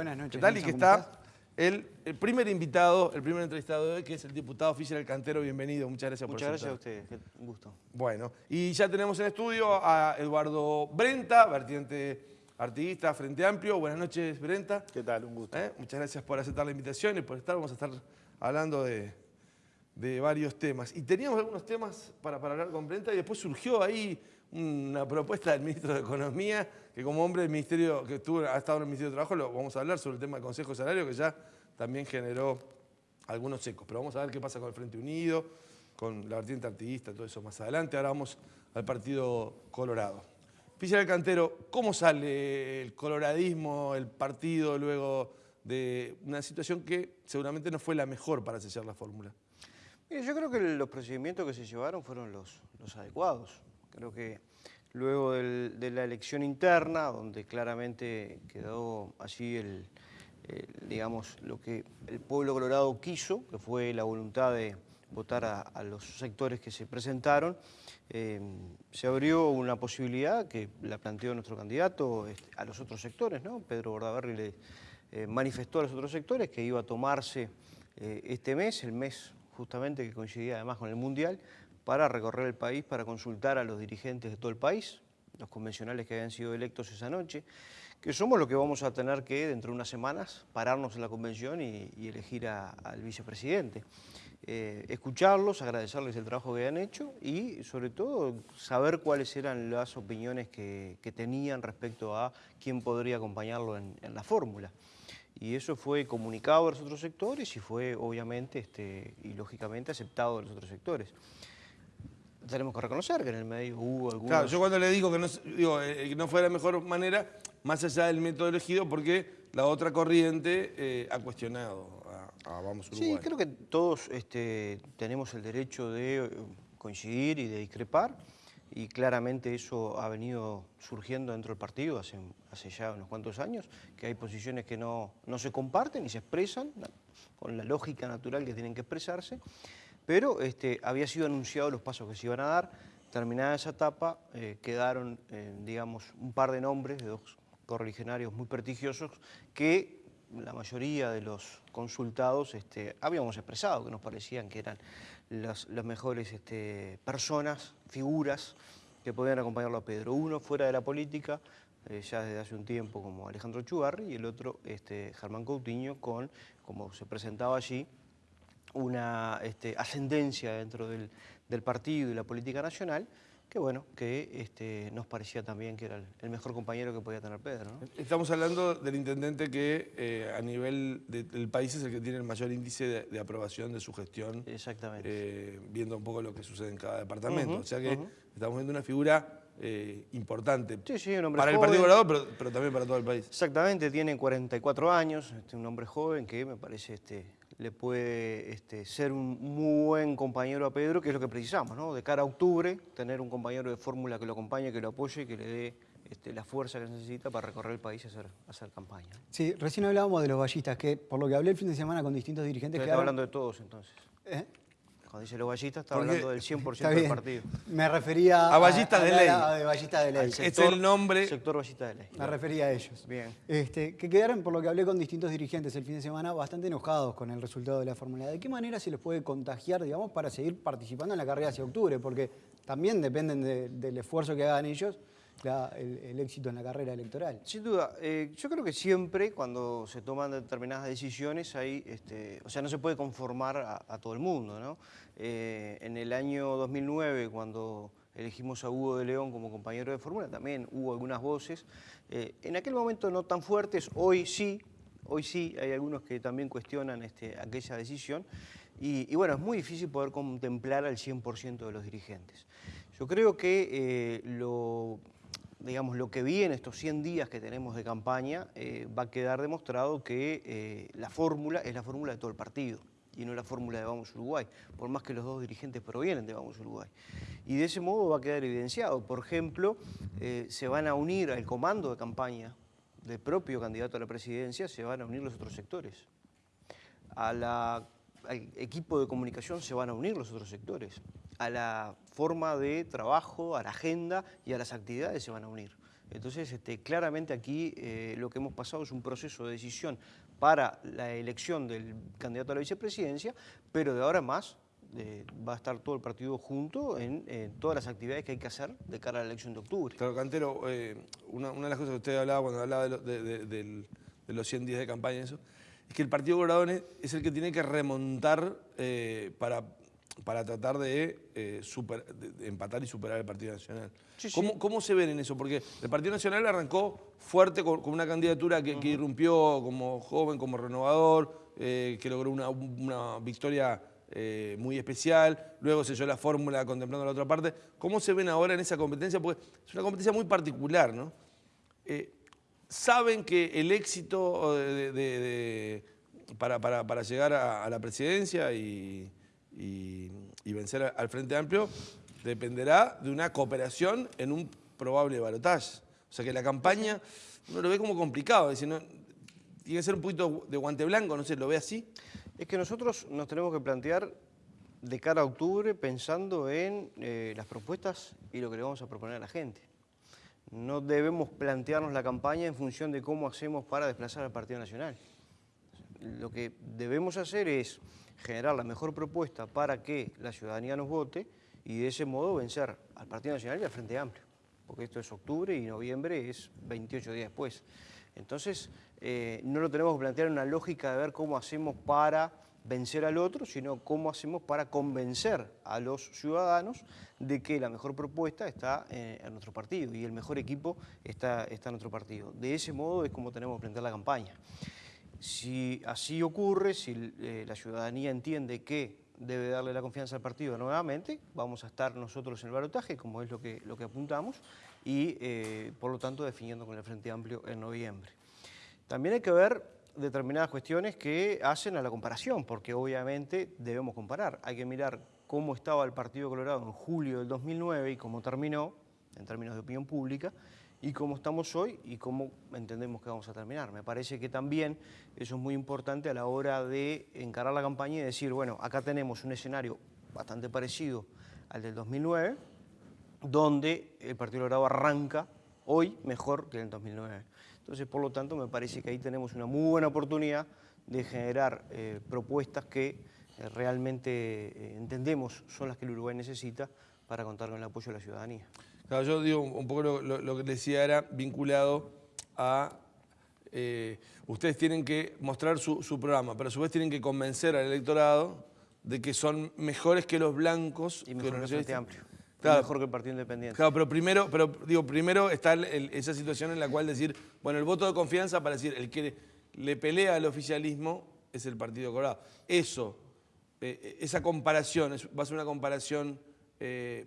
Buenas noches. ¿Qué tal? Y que ¿cómo está el, el primer invitado, el primer entrevistado de hoy, que es el diputado oficial del Cantero. Bienvenido, muchas gracias Muchas por gracias a ustedes, un gusto. Bueno, y ya tenemos en estudio a Eduardo Brenta, vertiente artista, Frente Amplio. Buenas noches, Brenta. ¿Qué tal? Un gusto. ¿Eh? Muchas gracias por aceptar la invitación y por estar. Vamos a estar hablando de, de varios temas. Y teníamos algunos temas para, para hablar con Brenta y después surgió ahí una propuesta del ministro de Economía, que como hombre del Ministerio, que estuvo, ha estado en el Ministerio de Trabajo, lo vamos a hablar sobre el tema del Consejo de Salario, que ya también generó algunos ecos. Pero vamos a ver qué pasa con el Frente Unido, con la vertiente artista, todo eso más adelante. Ahora vamos al Partido Colorado. Oficial Cantero, ¿cómo sale el coloradismo, el partido, luego de una situación que seguramente no fue la mejor para sellar la fórmula? Yo creo que los procedimientos que se llevaron fueron los, los adecuados. Creo que luego de la elección interna, donde claramente quedó así el, digamos, lo que el pueblo colorado quiso, que fue la voluntad de votar a, los sectores que se presentaron, eh, se abrió una posibilidad que la planteó nuestro candidato este, a los otros sectores, ¿no? Pedro Bordaberry le eh, manifestó a los otros sectores que iba a tomarse eh, este mes, el mes justamente que coincidía además con el Mundial, para recorrer el país, para consultar a los dirigentes de todo el país, los convencionales que habían sido electos esa noche, que somos los que vamos a tener que, dentro de unas semanas, pararnos en la convención y, y elegir a- al vicepresidente. Eh, escucharlos, agradecerles el trabajo que han hecho y sobre todo saber cuáles eran las opiniones que, que tenían respecto a quién podría acompañarlo en, en la fórmula. Y eso fue comunicado a los otros sectores y fue obviamente este, y lógicamente aceptado de los otros sectores. Tenemos que reconocer que en el medio hubo algunos... Claro, yo cuando le digo que no, digo, eh, que no fue la mejor manera, más allá del método elegido, porque la otra corriente eh, ha cuestionado a, a Vamos Uruguay. Sí, creo que todos este, tenemos el derecho de eh, coincidir y de discrepar y claramente eso ha venido surgiendo dentro del partido hace, hace ya unos cuantos años, que hay posiciones que no, no se comparten y se expresan con la lógica natural que tienen que expresarse, pero este, había sido anunciado los pasos que se iban a dar, terminada esa etapa eh, quedaron, eh, digamos, un par de nombres de dos correligionarios muy prestigiosos que la mayoría de los consultados este, habíamos expresado que nos parecían que eran las, mejores este, personas, figuras que podían acompañarlo a Pedro. Uno fuera de la política, eh, ya desde hace un tiempo como Alejandro Chugarri, y el otro este, Germán Coutinho con, como se presentaba allí, una este, ascendencia dentro del, del partido y la política nacional, que bueno, que este, nos parecía también que era el, el mejor compañero que podía tener Pedro. ¿no? Estamos hablando del intendente que eh, a nivel de- del país es el que tiene el mayor índice de, de aprobación de su gestión, Exactamente. eh, viendo un poco lo que sucede en cada departamento. O sea que estamos viendo una figura eh, importante Sí, sí, un hombre para el. Partido Colorado, pero, pero también para todo el país. Exactamente, tiene 44 años, este, un hombre joven que me parece este, le puede este, ser un muy buen compañero a Pedro, que es lo que precisamos, ¿no? De cara a octubre, tener un compañero de fórmula que lo acompañe, que lo apoye, que le dé este, la fuerza que necesita para recorrer el país y hacer, hacer campaña. ¿no? Sí, recién hablábamos de los ballistas, que por lo que hablé el fin de semana con distintos dirigentes Usted hablando de todos entonces. ¿Eh? Cuando dice los ballistas, está Porque- hablando del 100% Está del partido. Me refería A ballistas de a- ley. a- de ballistas de ley. Al Este es sector- el nombre. Sector ballista de ley. Me refería a ellos. Bien. Este, que quedaron, por lo que hablé con distintos dirigentes el fin de semana, bastante enojados con el resultado de la fórmula. ¿De qué manera se les puede contagiar, digamos, para seguir participando en la carrera hacia octubre? Porque también dependen de- del esfuerzo que hagan ellos el, éxito en la carrera electoral. Sin duda, eh, yo creo que siempre cuando se toman determinadas decisiones hay, este, o sea, no se puede conformar a, todo el mundo, ¿no? Eh, en el año 2009, cuando elegimos a Hugo de León como compañero de fórmula, también hubo algunas voces, eh, en aquel momento no tan fuertes, hoy sí, hoy sí hay algunos que también cuestionan este, aquella decisión, y, bueno, es muy difícil poder contemplar al 100% de los dirigentes. Yo creo que lo digamos, lo que vi en estos 100 días que tenemos de campaña, eh, va a quedar demostrado que eh, la fórmula es la fórmula de todo el partido y no la fórmula de Vamos Uruguay, por más que los dos dirigentes provienen de Vamos Uruguay. Y de ese modo va a quedar evidenciado. Por ejemplo, eh, se van a unir al comando de campaña del propio candidato a la presidencia, se van a unir los otros sectores. Al equipo de comunicación se van a unir los otros sectores. A la forma de trabajo, a la agenda y a las actividades se van a unir. Entonces, este, claramente aquí eh, lo que hemos pasado es un proceso de decisión para la elección del candidato a la vicepresidencia, pero de ahora más eh, va a estar todo el partido junto en, todas las actividades que hay que hacer de cara a la elección de octubre. Claro, Cantero, eh, una, de las cosas que usted hablaba cuando hablaba de, los 100 días de campaña, eso, es que el Partido Colorado es el que tiene que remontar eh, para, para tratar de, empatar y superar el Partido Nacional. ¿Cómo, se ven en eso? Porque el Partido Nacional arrancó fuerte con, una candidatura que, irrumpió como joven, como renovador, que logró una, una victoria eh, muy especial, luego se dio la fórmula contemplando la otra parte. ¿Cómo se ven ahora en esa competencia? Porque es una competencia muy particular, ¿no? Eh, ¿Saben que el éxito para, llegar a, la presidencia y, vencer al Frente Amplio dependerá de una cooperación en un probable balotaje? O sea que la campaña uno lo ve como complicado, tiene que ser un poquito de guante blanco, no sé, ¿lo ve así? Es que nosotros nos tenemos que plantear de cara a octubre pensando en eh, las propuestas y lo que le vamos a proponer a la gente. No debemos plantearnos la campaña en función de cómo hacemos para desplazar al Partido Nacional. Lo que debemos hacer es generar la mejor propuesta para que la ciudadanía nos vote y de ese modo vencer al Partido Nacional y al Frente Amplio. Porque esto es octubre y noviembre es 28 días después. Entonces, eh, no lo tenemos que plantear en una lógica de ver cómo hacemos para vencer al otro, sino cómo hacemos para convencer a los ciudadanos de que la mejor propuesta está eh, en nuestro partido y el mejor equipo está, está en nuestro partido. De ese modo es como tenemos que plantear la campaña. Si así ocurre, si eh, la ciudadanía entiende que debe darle la confianza al partido nuevamente, vamos a estar nosotros en el barotaje, como es lo que, lo que apuntamos, y por lo tanto definiendo con el Frente Amplio en noviembre. También hay que ver determinadas cuestiones que hacen a la comparación, porque obviamente debemos comparar. Hay que mirar cómo estaba el Partido Colorado en julio del 2009 y cómo terminó, en términos de opinión pública, y cómo estamos hoy y cómo entendemos que vamos a terminar. Me parece que también eso es muy importante a la hora de encarar la campaña y decir, bueno, acá tenemos un escenario bastante parecido al del 2009, donde el Partido Colorado arranca hoy mejor que en el 2009. Entonces, por lo tanto, me parece que ahí tenemos una muy buena oportunidad de generar eh, propuestas que eh, realmente eh, entendemos son las que el Uruguay necesita para contar con el apoyo de la ciudadanía. Claro, yo digo un poco lo, que decía era vinculado a... ustedes tienen que mostrar su, programa, pero a su vez tienen que convencer al electorado de que son mejores que los blancos. Y mejor que el Amplio mejor que el Partido Independiente. Claro, pero primero, pero, digo, primero está esa situación en la cual decir, bueno, el voto de confianza para decir, el que le pelea al oficialismo es el Partido Colorado. Eso, eh, esa comparación, va a ser una comparación eh,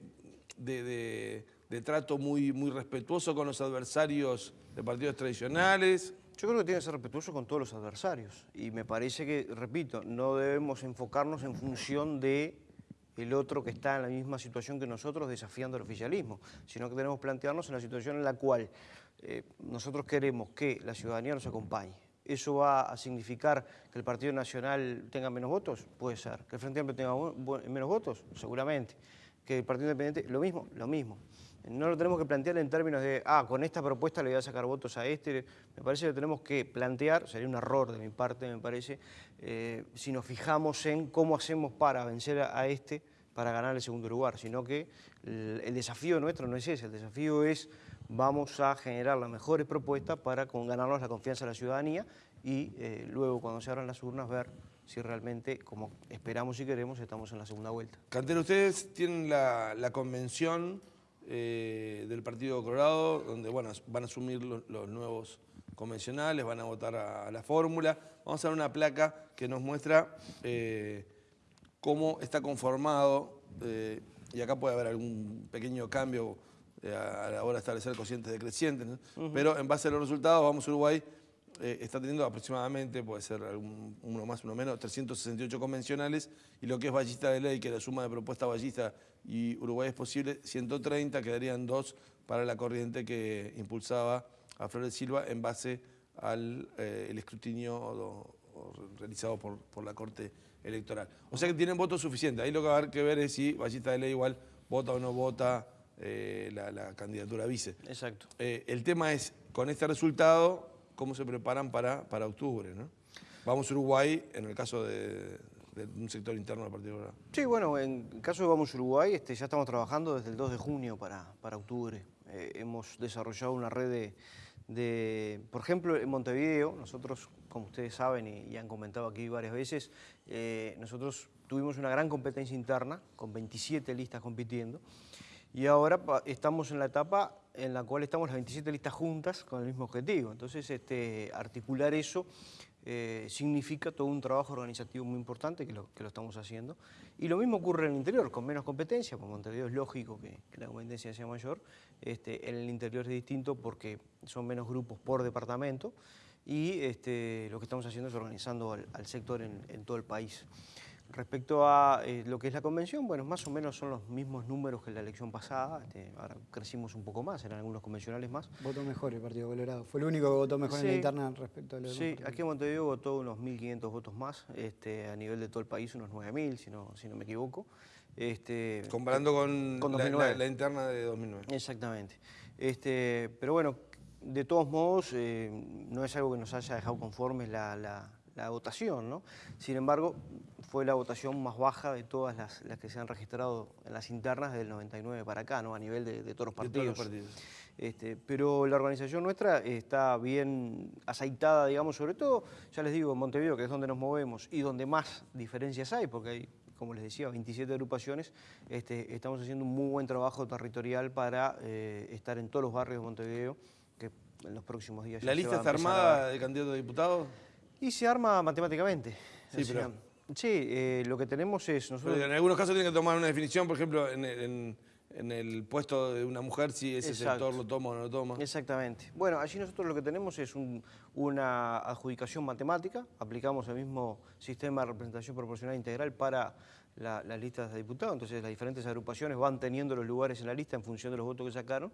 de, trato muy, muy respetuoso con los adversarios de partidos tradicionales. Yo creo que tiene que ser respetuoso con todos los adversarios. Y me parece que, repito, no debemos enfocarnos en función de el otro que está en la misma situación que nosotros desafiando el oficialismo, sino que tenemos que plantearnos en la situación en la cual eh, nosotros queremos que la ciudadanía nos acompañe. ¿Eso va a significar que el Partido Nacional tenga menos votos? Puede ser. ¿Que el Frente Amplio tenga menos votos? Seguramente. ¿Que el Partido Independiente? Lo mismo, lo mismo. No lo tenemos que plantear en términos de, ah, con esta propuesta le voy a sacar votos a este. Me parece que tenemos que plantear, sería un error de mi parte, me parece, eh, si nos fijamos en cómo hacemos para vencer a, este para ganar el segundo lugar, sino que el, desafío nuestro no es ese, el desafío es vamos a generar las mejores propuestas para con, ganarnos la confianza de la ciudadanía y eh, luego cuando se abran las urnas ver si realmente, como esperamos y queremos, estamos en la segunda vuelta. Cantero, ustedes tienen la, convención eh, del Partido Colorado, donde bueno, van a asumir los, nuevos convencionales, van a votar a, la fórmula. Vamos a dar una placa que nos muestra eh, cómo está conformado, eh, y acá puede haber algún pequeño cambio a la hora de establecer cocientes decrecientes, pero en base a los resultados, vamos a Uruguay, eh, está teniendo aproximadamente, puede ser uno más, uno menos, 368 convencionales, y lo que es ballista de ley, que la suma de propuesta ballista y Uruguay es posible, 130, quedarían dos para la corriente que impulsaba a Flores Silva en base al escrutinio realizado por, por la Corte electoral. O sea que tienen votos suficientes. Ahí lo que va a haber que ver es si Ballista de Ley igual vota o no vota eh, la, la candidatura a vice. Exacto. Eh, el tema es, con este resultado, ¿cómo se preparan para, para octubre? ¿no? Vamos Uruguay en el caso de, un sector interno del Partido Colorado. Sí, bueno, en el caso de Vamos Uruguay, este, ya estamos trabajando desde el 2 de junio para, para octubre. Eh, hemos desarrollado una red de, por ejemplo, en Montevideo, nosotros, como ustedes saben y, han comentado aquí varias veces, eh, nosotros tuvimos una gran competencia interna, con 27 listas compitiendo, y ahora estamos en la etapa en la cual estamos las 27 listas juntas con el mismo objetivo. Entonces, este, articular eso eh, significa todo un trabajo organizativo muy importante que lo, estamos haciendo. Y lo mismo ocurre en el interior, con menos competencia, como Montevideo es lógico que, la competencia sea mayor, este, en el interior es distinto porque son menos grupos por departamento y este, lo que estamos haciendo es organizando al, al sector en, en todo el país. Respecto a eh, lo que es la convención, bueno, más o menos son los mismos números que la elección pasada, este, ahora crecimos un poco más, eran algunos convencionales más. Votó mejor el Partido Colorado. Fue el único que votó mejor en la interna respecto a los Sí, aquí en Montevideo votó unos 1.500 votos más, este, a nivel de todo el país unos 9.000, si no, si no me equivoco. Este, Comparando con, Con la- 2009. La, la interna de 2009. Exactamente. Este, pero bueno, de todos modos, eh, no es algo que nos haya dejado conformes la, la- la votación, ¿no? Sin embargo, fue la votación más baja de todas las, las que se han registrado en las internas del 99 para acá, ¿no? A nivel de, de todos los De partidos. todos los partidos. Este, pero la organización nuestra está bien aceitada, digamos, sobre todo, ya les digo, en Montevideo, que es donde nos movemos y donde más diferencias hay, porque hay, como les decía, 27 agrupaciones, este, estamos haciendo un muy buen trabajo territorial para eh, estar en todos los barrios de Montevideo, que en los próximos días ¿La lista está a armada de candidato a diputado? Y se arma matemáticamente. Sí, O sea, pero- Sí, eh, lo que tenemos es... Nosotros, Pero en algunos casos tienen que tomar una definición, por ejemplo, en, el- en- en el puesto de una mujer, si ese Exacto. sector lo toma o no lo toma. Exactamente. Bueno, allí nosotros lo que tenemos es un- una adjudicación matemática, aplicamos el mismo sistema de representación proporcional integral para la- las listas de diputados, entonces las diferentes agrupaciones van teniendo los lugares en la lista en función de los votos que sacaron,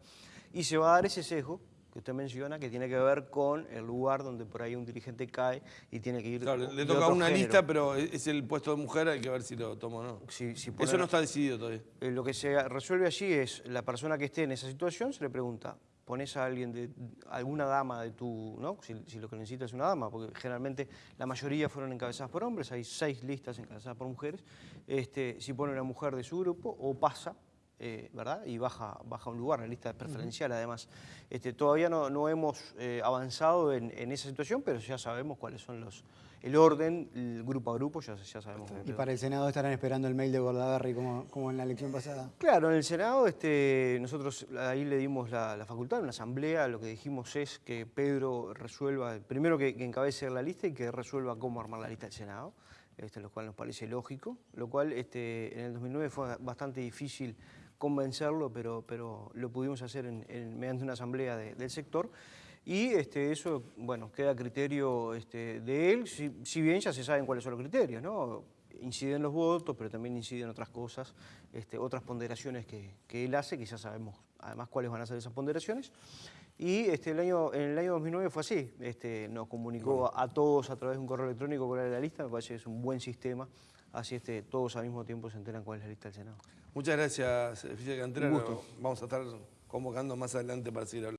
y se va a dar ese sesgo que usted menciona, que tiene que ver con el lugar donde por ahí un dirigente cae y tiene que ir Claro, le, toca una género. lista, pero es el puesto de mujer, hay que ver si lo toma o no. Si- si Eso no está decidido todavía. Eh, lo que se resuelve allí es la persona que esté en esa situación se le pregunta, pones a alguien de alguna dama de tu, ¿no? Si, si lo que necesitas es una dama, porque generalmente la mayoría fueron encabezadas por hombres, hay seis listas encabezadas por mujeres. Este, si pone una mujer de su grupo o pasa, eh, ¿verdad? Y baja, baja un lugar, la lista preferencial además. Este, todavía no, no hemos eh, avanzado en, en esa situación, pero ya sabemos cuáles son los el orden, el grupo a grupo, ya, ya sabemos. cómo Y para el Senado estarán esperando el mail de Bordaberry como, como en la elección pasada. Claro, en el Senado este, nosotros ahí le dimos la, la facultad, en una asamblea, lo que dijimos es que Pedro resuelva, primero que, que encabece la lista y que resuelva cómo armar la lista del Senado, este, lo cual nos parece lógico, lo cual este, en el 2009 fue bastante difícil convencerlo, pero, pero lo pudimos hacer en- en- mediante una asamblea de- del sector. Y este, eso, bueno, queda a criterio este, de él, si, si bien ya se saben cuáles son los criterios, ¿no? Inciden los votos, pero también inciden otras cosas, este, otras ponderaciones que, que él hace, que ya sabemos además cuáles van a ser esas ponderaciones. Y este, el año, en el año 2009 fue así, este, nos comunicó a, a todos a través de un correo electrónico cuál era la lista, me parece que es un buen sistema, así este, todos al mismo tiempo se enteran cuál es la lista del Senado. Muchas gracias, Fidel Cantera. Un gusto. Vamos a estar convocando más adelante para seguir hablando.